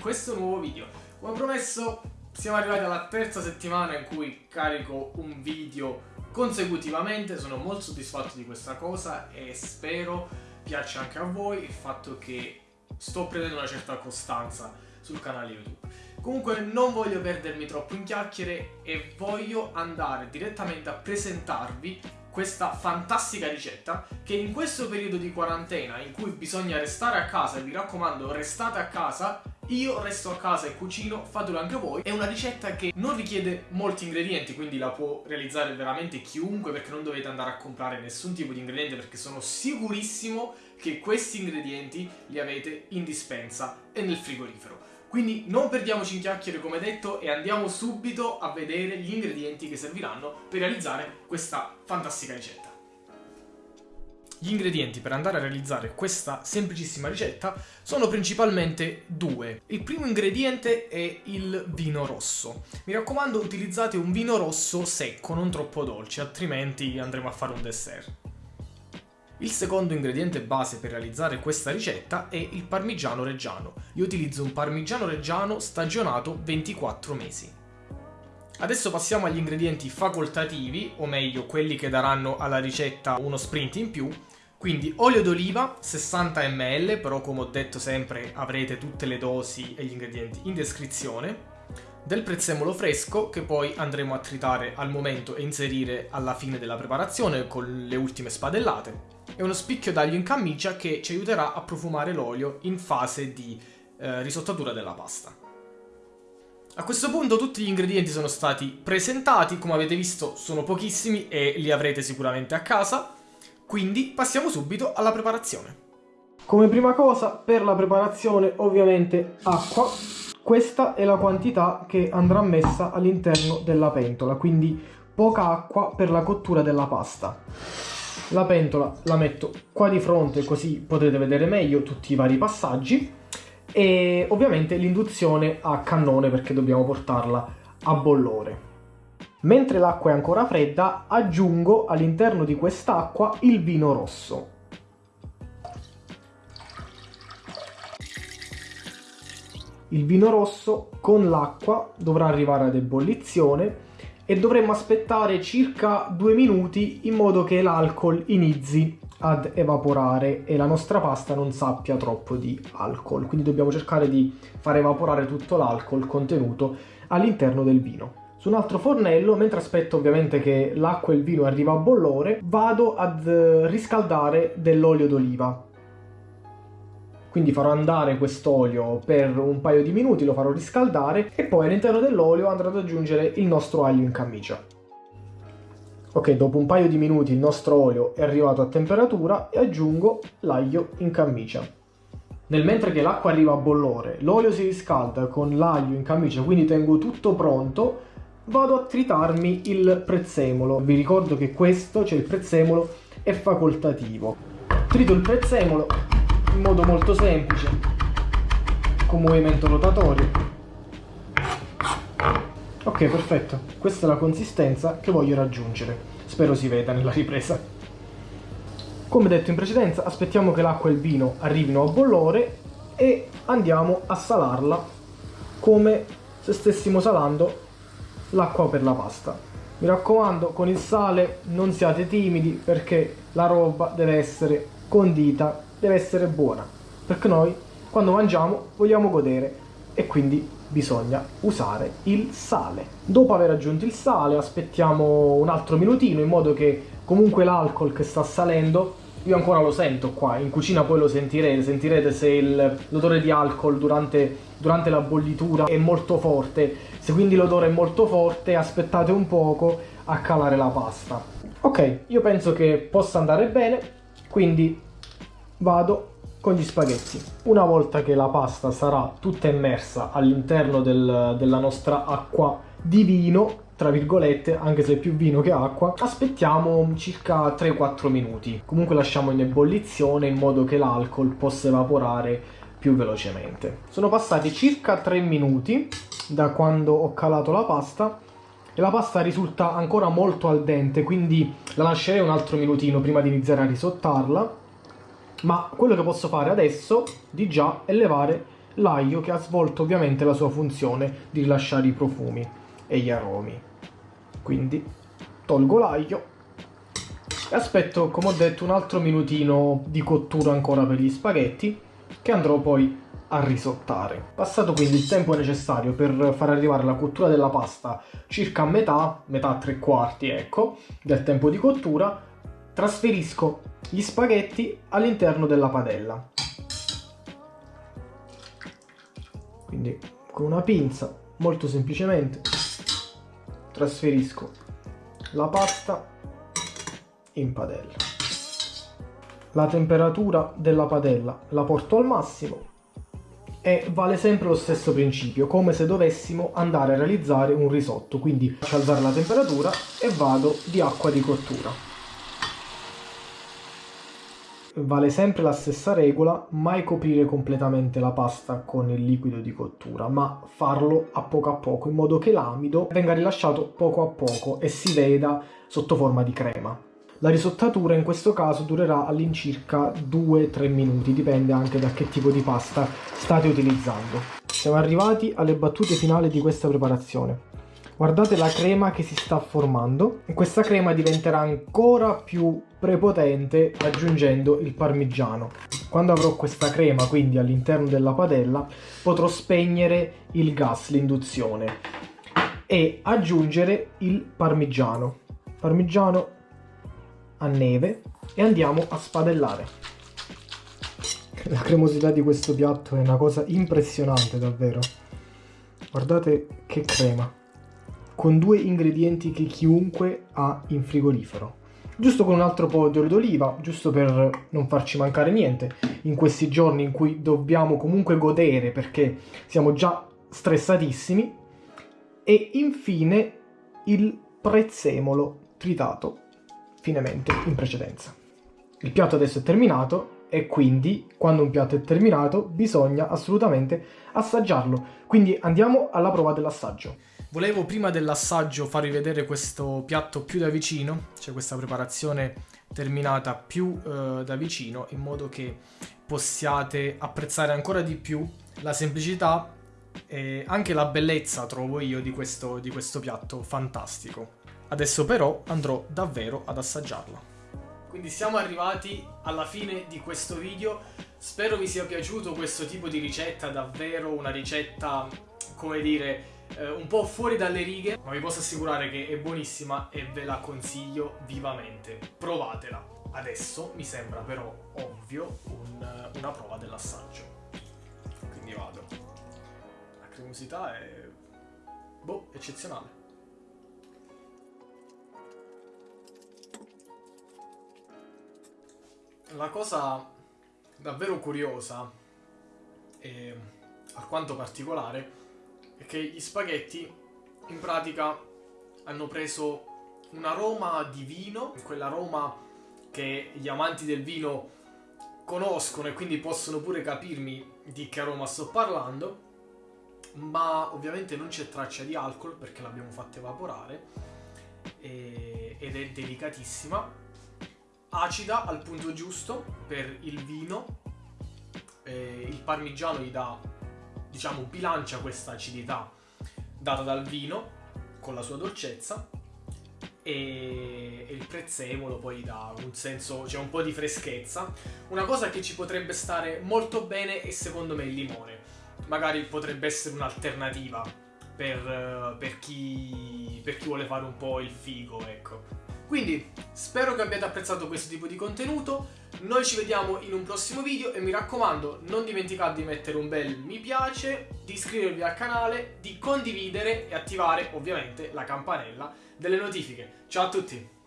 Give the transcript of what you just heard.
questo nuovo video. Come promesso siamo arrivati alla terza settimana in cui carico un video consecutivamente, sono molto soddisfatto di questa cosa e spero piaccia anche a voi il fatto che sto prendendo una certa costanza sul canale YouTube. Comunque non voglio perdermi troppo in chiacchiere e voglio andare direttamente a presentarvi questa fantastica ricetta che in questo periodo di quarantena in cui bisogna restare a casa e vi raccomando restate a casa io resto a casa e cucino, fatelo anche voi. È una ricetta che non richiede molti ingredienti, quindi la può realizzare veramente chiunque perché non dovete andare a comprare nessun tipo di ingrediente perché sono sicurissimo che questi ingredienti li avete in dispensa e nel frigorifero. Quindi non perdiamoci in chiacchiere come detto e andiamo subito a vedere gli ingredienti che serviranno per realizzare questa fantastica ricetta. Gli ingredienti per andare a realizzare questa semplicissima ricetta sono principalmente due. Il primo ingrediente è il vino rosso. Mi raccomando utilizzate un vino rosso secco, non troppo dolce, altrimenti andremo a fare un dessert. Il secondo ingrediente base per realizzare questa ricetta è il parmigiano reggiano. Io utilizzo un parmigiano reggiano stagionato 24 mesi. Adesso passiamo agli ingredienti facoltativi, o meglio quelli che daranno alla ricetta uno sprint in più. Quindi olio d'oliva 60 ml, però come ho detto sempre avrete tutte le dosi e gli ingredienti in descrizione del prezzemolo fresco che poi andremo a tritare al momento e inserire alla fine della preparazione con le ultime spadellate e uno spicchio d'aglio in camicia che ci aiuterà a profumare l'olio in fase di eh, risottatura della pasta. A questo punto tutti gli ingredienti sono stati presentati, come avete visto sono pochissimi e li avrete sicuramente a casa, quindi passiamo subito alla preparazione. Come prima cosa per la preparazione ovviamente acqua, questa è la quantità che andrà messa all'interno della pentola, quindi poca acqua per la cottura della pasta. La pentola la metto qua di fronte così potrete vedere meglio tutti i vari passaggi e ovviamente l'induzione a cannone perché dobbiamo portarla a bollore. Mentre l'acqua è ancora fredda aggiungo all'interno di quest'acqua il vino rosso. Il vino rosso con l'acqua dovrà arrivare ad ebollizione e dovremmo aspettare circa due minuti in modo che l'alcol inizi ad evaporare e la nostra pasta non sappia troppo di alcol. Quindi dobbiamo cercare di far evaporare tutto l'alcol contenuto all'interno del vino. Su un altro fornello, mentre aspetto ovviamente che l'acqua e il vino arriva a bollore, vado ad riscaldare dell'olio d'oliva. Quindi farò andare quest'olio per un paio di minuti, lo farò riscaldare e poi all'interno dell'olio andrò ad aggiungere il nostro aglio in camicia. Ok, dopo un paio di minuti il nostro olio è arrivato a temperatura e aggiungo l'aglio in camicia. Nel mentre che l'acqua arriva a bollore, l'olio si riscalda con l'aglio in camicia, quindi tengo tutto pronto, vado a tritarmi il prezzemolo. Vi ricordo che questo, cioè il prezzemolo, è facoltativo. Trito il prezzemolo in modo molto semplice con movimento rotatorio ok perfetto. Questa è la consistenza che voglio raggiungere. Spero si veda nella ripresa. Come detto in precedenza aspettiamo che l'acqua e il vino arrivino a bollore e andiamo a salarla come se stessimo salando l'acqua per la pasta. Mi raccomando con il sale non siate timidi perché la roba deve essere condita deve essere buona, perché noi quando mangiamo vogliamo godere e quindi bisogna usare il sale. Dopo aver aggiunto il sale aspettiamo un altro minutino in modo che comunque l'alcol che sta salendo io ancora lo sento qua, in cucina poi lo sentirete, sentirete se l'odore di alcol durante, durante, la bollitura è molto forte, se quindi l'odore è molto forte aspettate un poco a calare la pasta. Ok, io penso che possa andare bene, quindi vado con gli spaghetti. Una volta che la pasta sarà tutta immersa all'interno del, della nostra acqua di vino, tra virgolette, anche se è più vino che acqua, aspettiamo circa 3-4 minuti. Comunque lasciamo in ebollizione in modo che l'alcol possa evaporare più velocemente. Sono passati circa 3 minuti da quando ho calato la pasta e la pasta risulta ancora molto al dente, quindi la lascerei un altro minutino prima di iniziare a risottarla ma quello che posso fare adesso di già è levare l'aglio che ha svolto ovviamente la sua funzione di rilasciare i profumi e gli aromi. Quindi tolgo l'aglio e aspetto, come ho detto, un altro minutino di cottura ancora per gli spaghetti che andrò poi a risottare. Passato quindi il tempo necessario per far arrivare la cottura della pasta circa a metà, metà tre quarti ecco, del tempo di cottura, trasferisco gli spaghetti all'interno della padella. Quindi con una pinza, molto semplicemente, trasferisco la pasta in padella. La temperatura della padella la porto al massimo e vale sempre lo stesso principio, come se dovessimo andare a realizzare un risotto, quindi faccio alzare la temperatura e vado di acqua di cottura. Vale sempre la stessa regola, mai coprire completamente la pasta con il liquido di cottura, ma farlo a poco a poco, in modo che l'amido venga rilasciato poco a poco e si veda sotto forma di crema. La risottatura in questo caso durerà all'incirca 2-3 minuti, dipende anche da che tipo di pasta state utilizzando. Siamo arrivati alle battute finali di questa preparazione. Guardate la crema che si sta formando. Questa crema diventerà ancora più prepotente aggiungendo il parmigiano. Quando avrò questa crema quindi all'interno della padella potrò spegnere il gas, l'induzione e aggiungere il parmigiano. Parmigiano a neve e andiamo a spadellare. La cremosità di questo piatto è una cosa impressionante davvero. Guardate che crema. Con due ingredienti che chiunque ha in frigorifero. Giusto con un altro po' di olio d'oliva, giusto per non farci mancare niente in questi giorni in cui dobbiamo comunque godere perché siamo già stressatissimi. E infine il prezzemolo tritato finemente in precedenza. Il piatto adesso è terminato e quindi quando un piatto è terminato bisogna assolutamente assaggiarlo. Quindi andiamo alla prova dell'assaggio. Volevo prima dell'assaggio farvi vedere questo piatto più da vicino, cioè questa preparazione terminata più eh, da vicino in modo che possiate apprezzare ancora di più la semplicità e anche la bellezza, trovo io, di questo, di questo piatto fantastico. Adesso però andrò davvero ad assaggiarlo. Quindi siamo arrivati alla fine di questo video, spero vi sia piaciuto questo tipo di ricetta, davvero una ricetta, come dire, eh, un po' fuori dalle righe, ma vi posso assicurare che è buonissima e ve la consiglio vivamente. Provatela. Adesso mi sembra però ovvio un, una prova dell'assaggio. Quindi vado. La cremosità è... boh, eccezionale. la cosa davvero curiosa e alquanto particolare è che gli spaghetti in pratica hanno preso un aroma di vino, quell'aroma che gli amanti del vino conoscono e quindi possono pure capirmi di che aroma sto parlando, ma ovviamente non c'è traccia di alcol perché l'abbiamo fatta evaporare e, ed è delicatissima acida al punto giusto per il vino, eh, il parmigiano gli dà, diciamo, bilancia questa acidità data dal vino con la sua dolcezza e, il prezzemolo poi dà un senso, cioè un po' di freschezza. Una cosa che ci potrebbe stare molto bene è secondo me il limone. Magari potrebbe essere un'alternativa per, per, chi, per chi vuole fare un po' il figo, ecco. Quindi spero che abbiate apprezzato questo tipo di contenuto, noi ci vediamo in un prossimo video e mi raccomando non dimenticate di mettere un bel mi piace, di iscrivervi al canale, di condividere e attivare ovviamente la campanella delle notifiche. Ciao a tutti!